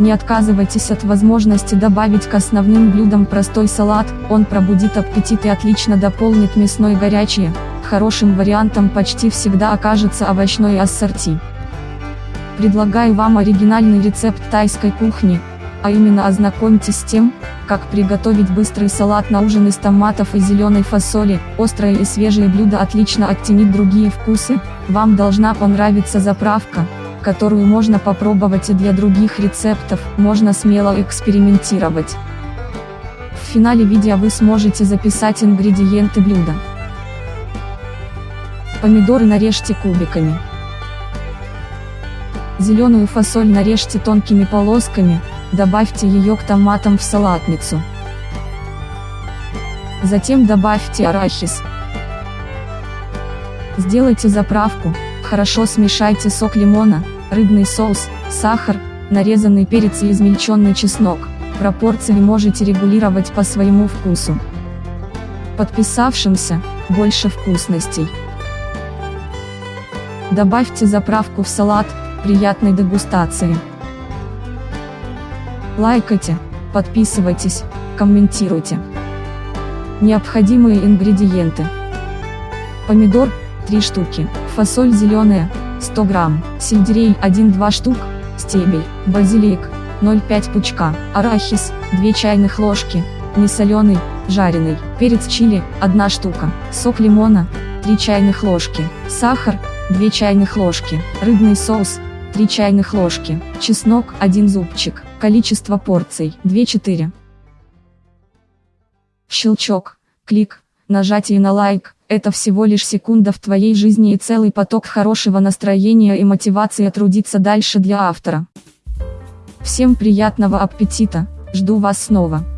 Не отказывайтесь от возможности добавить к основным блюдам простой салат, он пробудит аппетит и отлично дополнит мясной горячее. Хорошим вариантом почти всегда окажется овощной ассорти. Предлагаю вам оригинальный рецепт тайской кухни, а именно ознакомьтесь с тем, как приготовить быстрый салат на ужин из томатов и зеленой фасоли. Острое и свежее блюдо отлично оттенит другие вкусы, вам должна понравиться заправка которую можно попробовать и для других рецептов, можно смело экспериментировать. В финале видео вы сможете записать ингредиенты блюда. Помидоры нарежьте кубиками. Зеленую фасоль нарежьте тонкими полосками, добавьте ее к томатам в салатницу. Затем добавьте арахис. Сделайте заправку, Хорошо смешайте сок лимона, рыбный соус, сахар, нарезанный перец и измельченный чеснок. Пропорции можете регулировать по своему вкусу. Подписавшимся, больше вкусностей. Добавьте заправку в салат, приятной дегустации. Лайкайте, подписывайтесь, комментируйте. Необходимые ингредиенты. Помидор, 3 штуки, фасоль зеленая, 100 грамм, сельдерей 1-2 штук, стебель, базилик, 0,5 пучка, арахис, 2 чайных ложки, несоленый, жареный, перец чили, 1 штука, сок лимона, 3 чайных ложки, сахар, 2 чайных ложки, рыбный соус, 3 чайных ложки, чеснок, 1 зубчик, количество порций, 2-4. Щелчок, клик, нажатие на лайк, это всего лишь секунда в твоей жизни и целый поток хорошего настроения и мотивации трудиться дальше для автора. Всем приятного аппетита, жду вас снова.